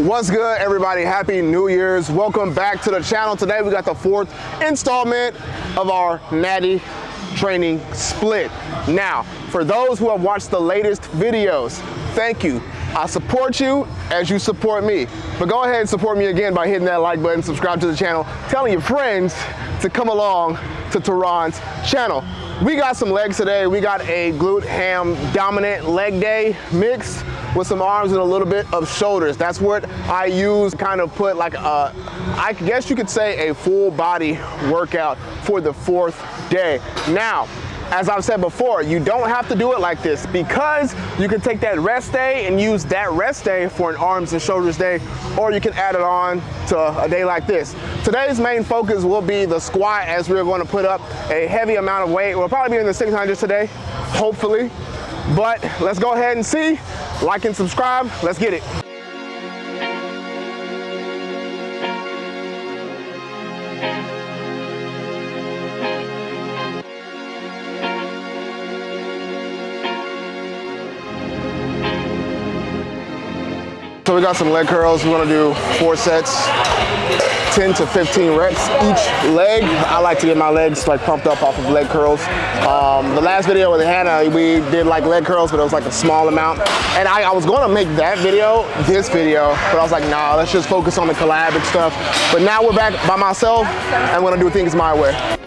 What's good, everybody? Happy New Year's. Welcome back to the channel. Today we got the fourth installment of our Natty training split. Now, for those who have watched the latest videos, thank you. I support you as you support me. But go ahead and support me again by hitting that like button, subscribe to the channel, telling your friends to come along to Tehran's channel. We got some legs today. We got a glute ham dominant leg day mix with some arms and a little bit of shoulders. That's what I use kind of put like a, I guess you could say a full body workout for the fourth day. Now, as I've said before, you don't have to do it like this because you can take that rest day and use that rest day for an arms and shoulders day, or you can add it on to a day like this. Today's main focus will be the squat as we're going to put up a heavy amount of weight. We'll probably be in the 600s today, hopefully. But let's go ahead and see. Like and subscribe. Let's get it. So we got some leg curls. We're gonna do four sets, 10 to 15 reps each leg. I like to get my legs like pumped up off of leg curls. Um, the last video with Hannah, we did like leg curls, but it was like a small amount. And I, I was gonna make that video, this video, but I was like, nah, let's just focus on the collab and stuff. But now we're back by myself, and I'm gonna do things my way.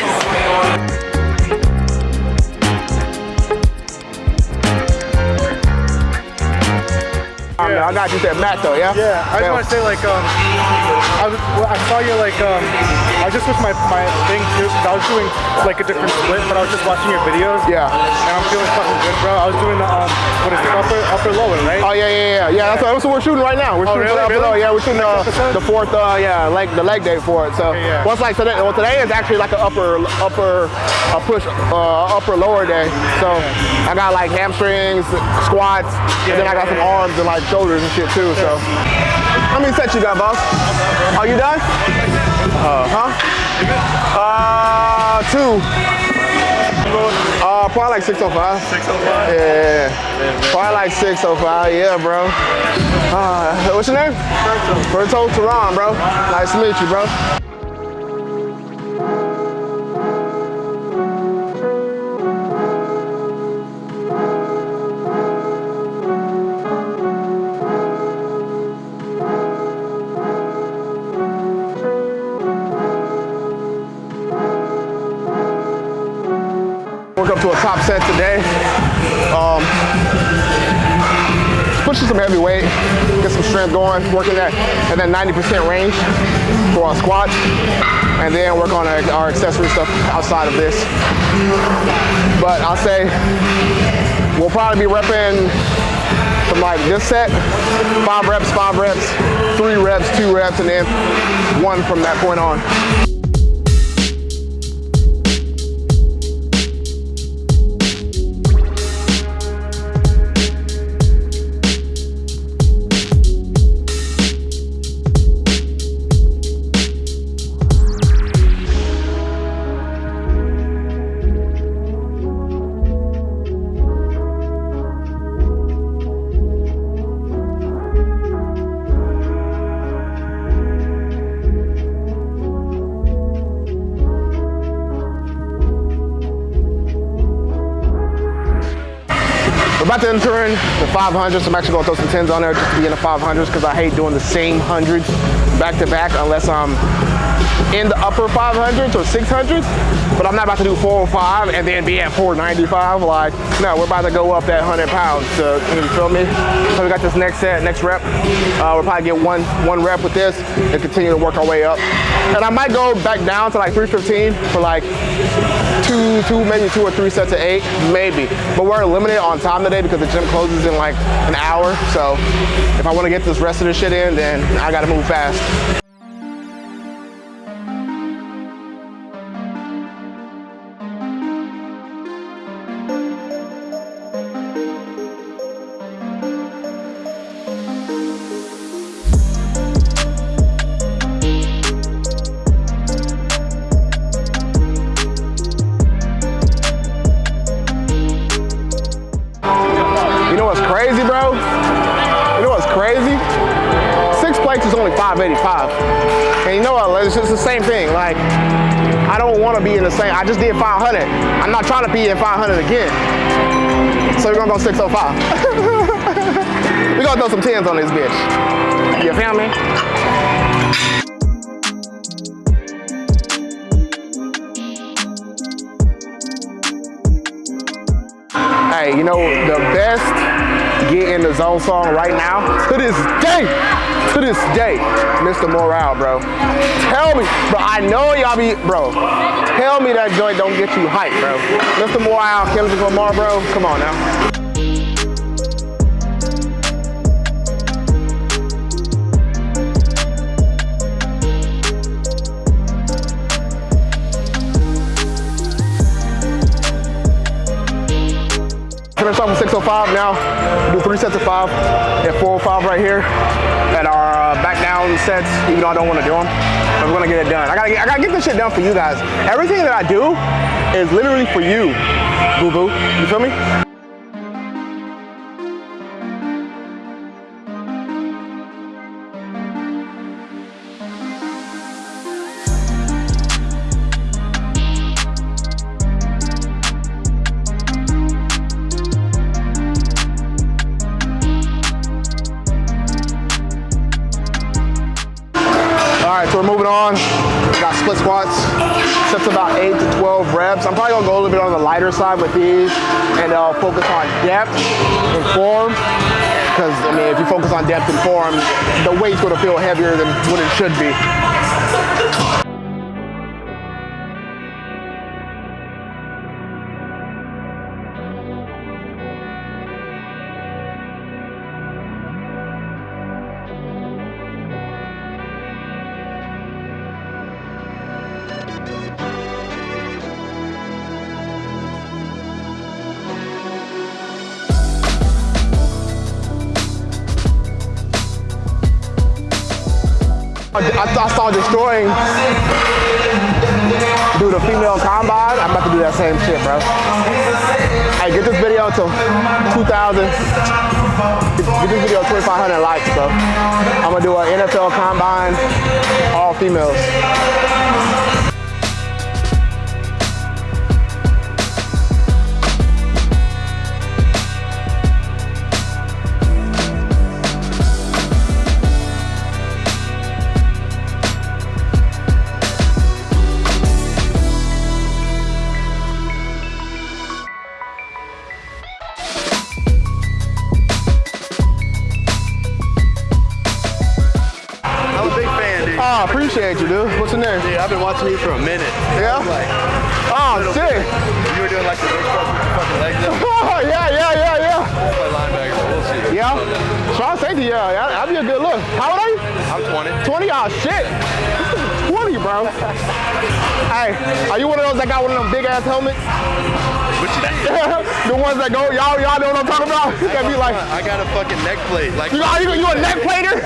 Like I got you said Matt though, yeah? Yeah, I just want to say like um, I was well, I saw you like um, I was just with my my thing too. I was doing like a different split, but I was just watching your videos. Yeah. And I'm feeling fucking good, bro. I was doing the um, what is it, upper upper lower, right? Oh yeah, yeah, yeah, yeah. That's, what, that's what we're shooting right now. We're Oh, shooting really? the- Really? Yeah, we're shooting uh, the fourth, uh, yeah, leg the leg day for it. So Okay, yeah. what's like today? Well, today is actually like an upper upper a push uh, upper lower day. So I got like hamstrings, squats, and then I got yeah, some yeah. arms and like shoulders and shit too. So how many sets you got, boss? Are you done? Uh, huh? Uh, two. Uh, probably like 605. 605. Yeah, probably like 605. Yeah, bro. Uh, what's your name? Berto Tehran, bro. Nice to meet you, bro. Up to a top set today. Um, pushing some heavy weight, get some strength going, working that at that 90% range for our squats, and then work on our, our accessory stuff outside of this. But I'll say we'll probably be repping from like this set, five reps, five reps, three reps, two reps, and then one from that point on. About to enter in the 500s. I'm actually gonna throw some 10s on there just to be in the 500s because I hate doing the same hundreds back to back unless I'm in the upper 500s or 600s, but I'm not about to do 405 and then be at 495. Like, no, we're about to go up that 100 pounds. To, you feel me? So we got this next set, next rep. Uh, we'll probably get one one rep with this and continue to work our way up. And I might go back down to like 315 for like two, two, maybe two or three sets of eight, maybe. But we're limited on time today because the gym closes in like an hour. So if I want to get this rest of the shit in, then I got to move fast. What's crazy, bro? You know what's crazy? Six plates is only 585. And you know what? It's just the same thing. Like, I don't want to be in the same. I just did 500. I'm not trying to be in 500 again. So we're gonna go 605. we're gonna throw some tens on this bitch. You feel me? Hey, you know the best the zone song right now to this day, to this day, Mr. Morale, bro. Tell me, bro. I know y'all be, bro. Tell me that joint don't get you hyped, bro. Mr. Morale, Kendrick Lamar, bro. Come on now. Off with 605 now. Do three sets of five at 405 right here at our uh, back down sets, even though I don't want to do them. We're gonna get it done. I gotta get, I gotta get this shit done for you guys. Everything that I do is literally for you, boo boo. You feel me? Got split squats. Sets about eight to 12 reps. I'm probably gonna go a little bit on the lighter side with these and uh, focus on depth and form. Because, I mean, if you focus on depth and form, the weight's gonna feel heavier than what it should be. I, I saw destroying do the female combine. I'm about to do that same shit, bro. Hey, get this video to 2,000. Get this video to 2,500 likes, bro. I'm gonna do an NFL combine, all females. Dude, I've been watching you for a minute. Yeah? Like, Oh, shit. You were doing like the big stuff with your fucking legs up. Oh, yeah, yeah, yeah, yeah. I play linebacker, so we'll see. Yeah. Strong safety, yeah. that- That'd be a good look. How old are you? I'm 20. 20? Oh, shit. This is 20, bro. hey, are you one of those that got one of them big ass helmets? You the ones that go, y'all, y'all know what I'm talking about? You can be like, I got a fucking neck plate. Like, you, got, you, you a neck plater?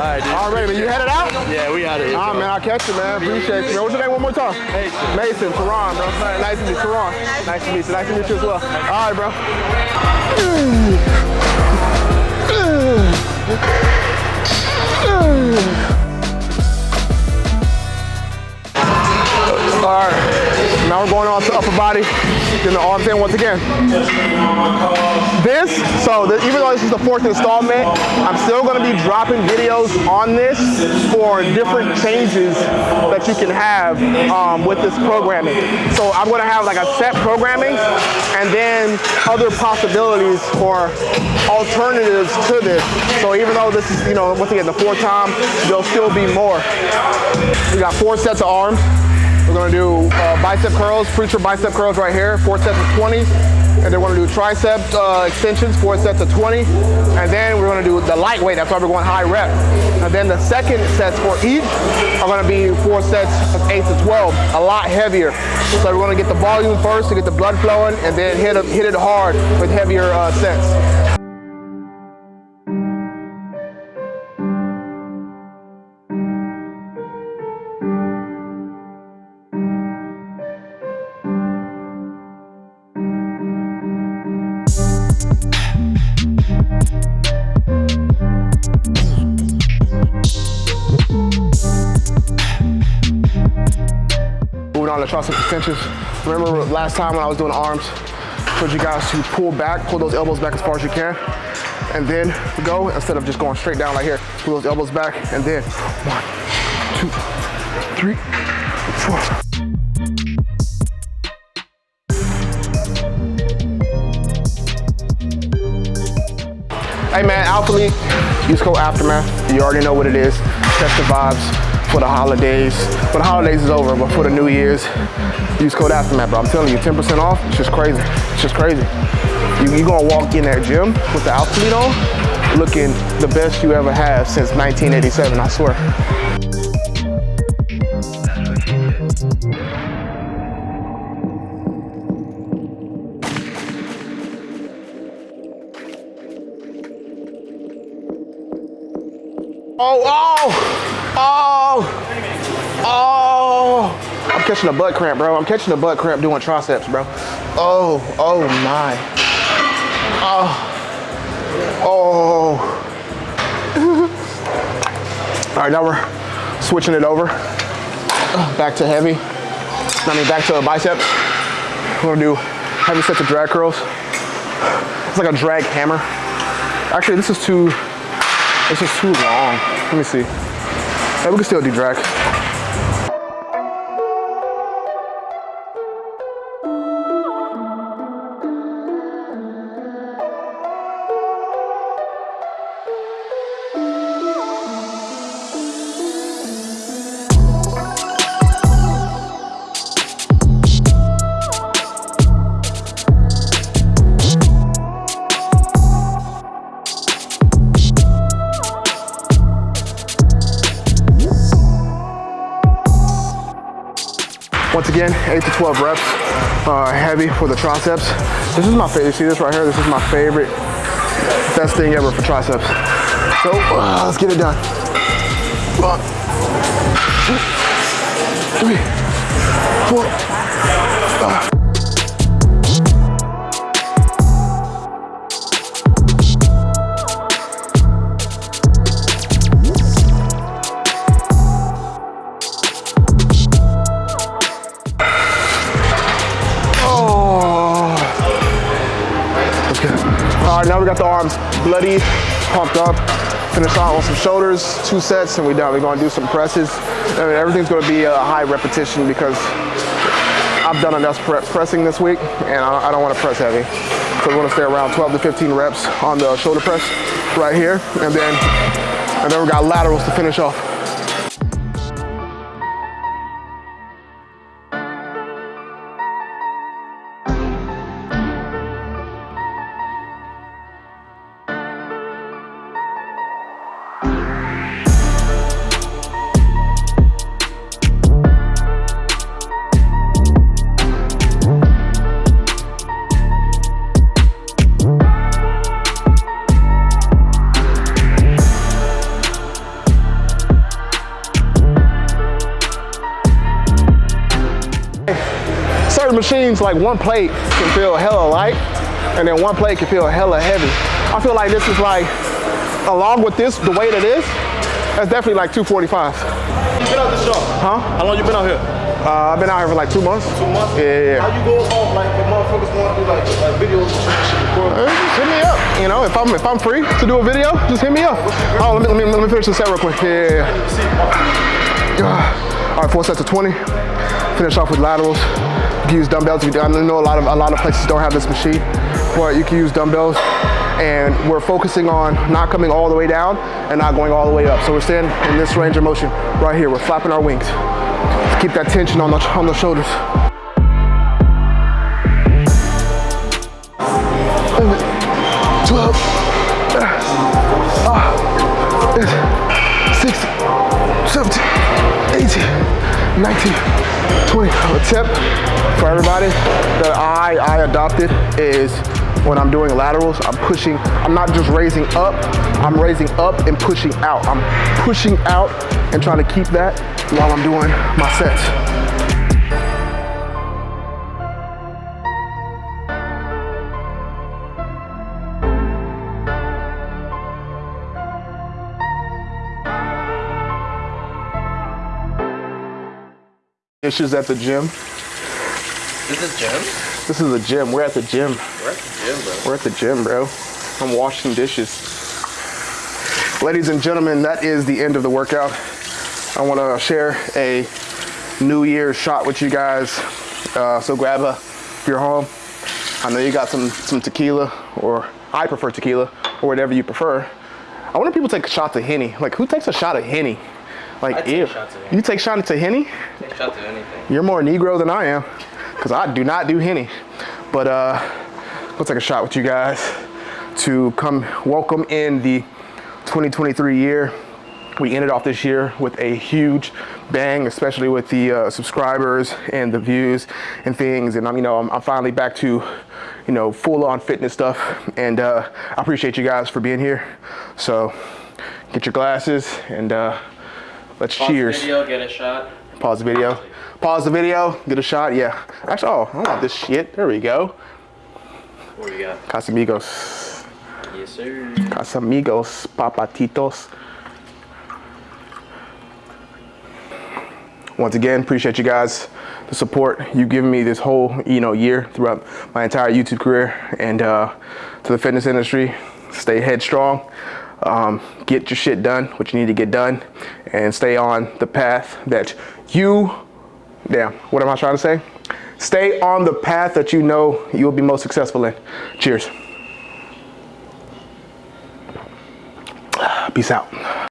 Alright, dude. All right, man, you headed out? Yeah, we out of here. All right, man, I'll catch you, man. Appreciate you, man. What's your name one more time? Mason. Mason, Teron, bro. Nice to meet you, Teron. Nice to meet you. Nice to meet you as well. All right, bro. All right. Now we're going on to upper body, then the arms in once again. This, so the, even though this is the fourth installment, I'm still gonna be dropping videos on this for different changes that you can have um, with this programming. So I'm gonna have like a set programming and then other possibilities or alternatives to this. So even though this is, you know, once again, the fourth time, there'll still be more. We got four sets of arms. We're gonna do uh, bicep curls, preacher bicep curls right here, four sets of 20. And then we're gonna do tricep uh, extensions, four sets of 20. And then we're gonna do the lightweight, that's why we're going high rep. And then the second sets for each are gonna be four sets of eight to 12, a lot heavier. So we're gonna get the volume first to get the blood flowing and then hit, it- hit it hard with heavier uh, sets. Tricep extensions. Remember last time when I was doing arms, told you guys to pull back, pull those elbows back as far as you can, and then go instead of just going straight down like here. Pull those elbows back, and then one, two, three, four. Hey man, Alphalete, use code Aftermath. You already know what it is. Test the vibes for the holidays. But the holidays is over, but for the New Year's, use code Aftermath, bro. I'm telling you, 10% off, it's just crazy. It's just crazy. You, you gonna walk in that gym with the League on, looking the best you ever have since 1987, I swear. Oh, oh, oh, oh. I'm catching a butt cramp, bro. I'm catching a butt cramp doing triceps, bro. Oh, oh my. Oh, oh. All right, now we're switching it over. Back to heavy. I mean, back to biceps. We're gonna do heavy sets of drag curls. It's like a drag hammer. Actually, this is too, this is too long. Let me see. Hey, we can still do drag. Once again, 8 to 12 reps, uh, heavy for the triceps. This is my favorite, see this right here? This is my favorite, best thing ever for triceps. So, uh, let's get it done. One, two, three, four. uh. We got the arms bloody, pumped up. Finish out on some shoulders, two sets, and we're done. We're gonna do some presses. I mean, everything's gonna be a high repetition because I've done enough pre- pressing this week, and I, I don't wanna press heavy. So we're gonna stay around 12 to 15 reps on the shoulder press right here, and then, and then we got laterals to finish off. Machines, like one plate can feel hella light, and then one plate can feel hella heavy. I feel like this is like, along with this, the weight it is, that's definitely like 245. You been out this shop? Huh? How long you been out here? Uh, I've been out here for like two months. Two months? Yeah, yeah, yeah. How you go about like when motherfuckers to do like, like videos and shit, record? Uh, Just hit me up. You know, if I'm if I'm free to do a video, just hit me up. Oh, let me let me, let me finish the set real quick. Yeah, yeah, yeah. All right, four sets of 20. Finish off with laterals. Can use dumbbells. I know a lot of a lot of places don't have this machine, but you can use dumbbells. And we're focusing on not coming all the way down and not going all the way up. So we're staying in this range of motion right here. We're flapping our wings. Keep that tension on the on the shoulders. 12, 19, 20. A tip for everybody that I, I adopted is when I'm doing laterals, I'm pushing, I'm not just raising up, I'm raising up and pushing out. I'm pushing out and trying to keep that while I'm doing my sets. Issues at the gym. This is Jim? This is the gym. We're at the gym. We're at the gym, bro. We're at the gym, bro. I'm washing dishes. Ladies and gentlemen, that is the end of the workout. I want to share a New Year's shot with you guys. Uh, so grab a, if you're home, I know you got some some tequila, or I prefer tequila, or whatever you prefer. I wonder if people take shots of Henny. Like, who takes a shot of Henny? Like, I ew. shots of You take shots of Henny? Take shots of anything. You're more Negro than I am, because I do not do Henny. But uh, we'll take a shot with you guys to come welcome in the 2023 year. We ended off this year with a huge bang, especially with the uh, subscribers and the views and things. And I'm, you know, I'm, I'm finally back to, you know, full on fitness stuff. And uh, I appreciate you guys for being here. So get your glasses and uh, let's Pause the cheers. Video, get a shot. Pause the video. Pause the video. Get a shot. Yeah. Actually, oh, I want this shit. There we go. What do you got? Casamigos. Yes, sir. Casamigos. Papatitos. Once again, appreciate you guys, the support you've given me this whole you know year throughout my entire YouTube career, and uh, to the fitness industry, stay headstrong, um, get your shit done, what you need to get done, and stay on the path that you, damn, what am I trying to say? Stay on the path that you know you'll be most successful in. Cheers. Peace out.